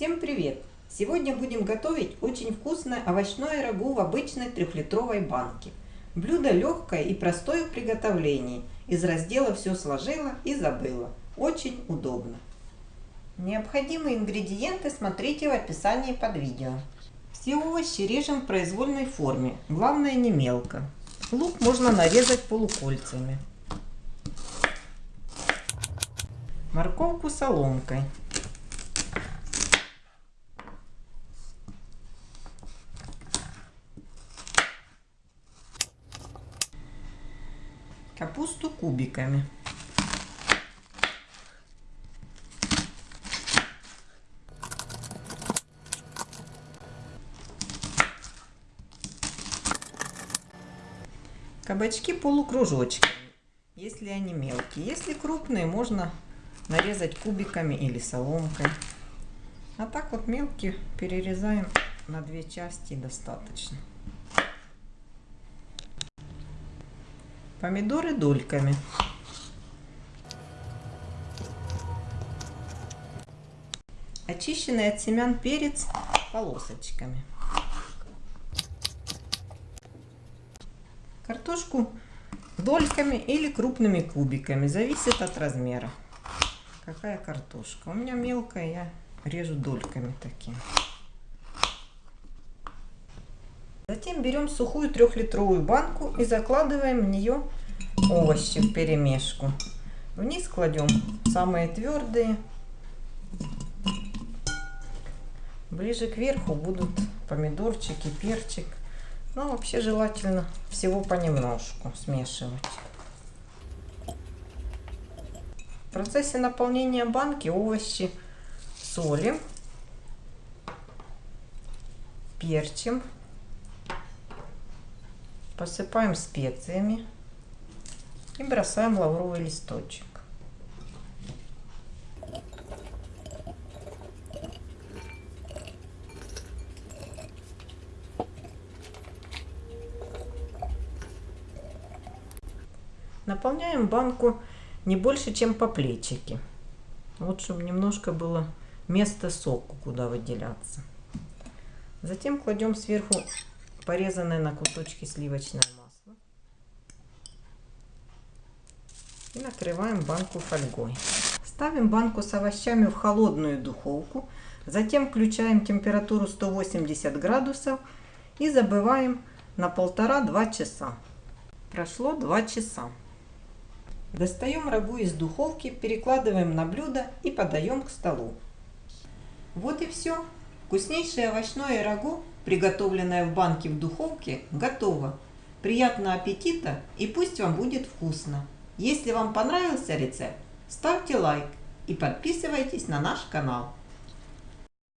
Всем привет! Сегодня будем готовить очень вкусное овощное рагу в обычной трехлитровой банке. Блюдо легкое и простое в приготовлении. Из раздела все сложила и забыла. Очень удобно. Необходимые ингредиенты смотрите в описании под видео. Все овощи режем в произвольной форме, главное не мелко. Лук можно нарезать полукольцами. Морковку соломкой. Капусту кубиками. Кабачки полукружочками, если они мелкие. Если крупные, можно нарезать кубиками или соломкой. А так вот мелкие перерезаем на две части достаточно. Помидоры дольками. Очищенный от семян перец полосочками. Картошку дольками или крупными кубиками. Зависит от размера. Какая картошка. У меня мелкая, я режу дольками такими. Затем берем сухую трехлитровую банку и закладываем в нее овощи в перемешку. Вниз кладем самые твердые. Ближе к верху будут помидорчики, перчик. Но ну, вообще желательно всего понемножку смешивать. В процессе наполнения банки овощи солим, перчим Посыпаем специями и бросаем лавровый листочек. Наполняем банку не больше, чем по плечики. Вот, чтобы немножко было место соку, куда выделяться. Затем кладем сверху порезанное на кусочки сливочное масло. И накрываем банку фольгой. Ставим банку с овощами в холодную духовку. Затем включаем температуру 180 градусов и забываем на полтора-два часа. Прошло 2 часа. Достаем рагу из духовки, перекладываем на блюдо и подаем к столу. Вот и все. Вкуснейшее овощное рагу приготовленная в банке в духовке, готова. Приятного аппетита и пусть вам будет вкусно. Если вам понравился рецепт, ставьте лайк и подписывайтесь на наш канал.